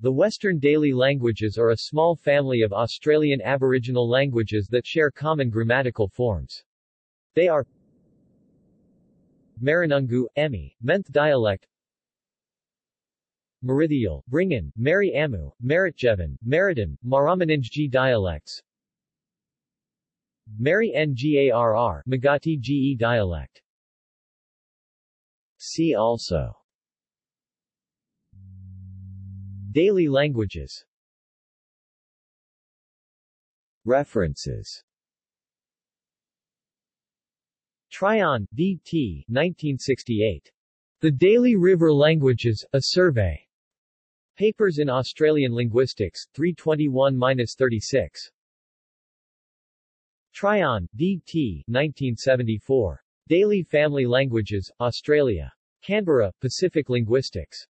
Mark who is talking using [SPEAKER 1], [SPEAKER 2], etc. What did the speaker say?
[SPEAKER 1] The Western Daly languages are a small family of Australian Aboriginal languages that share common grammatical forms. They are Maranungu, Emi, Menth dialect Merithial, Bringan, Marri Ammu, Meritjevan, Meritan, Maramaninj dialects Marri Ngarr, Magati Ge dialect See also Daly languages References Tryon, D. T. 1968. The Daly River Languages, A Survey. Papers in Australian Linguistics, 321-36. Tryon, D. T. 1974. Daly Family Languages, Australia. Canberra, Pacific Linguistics.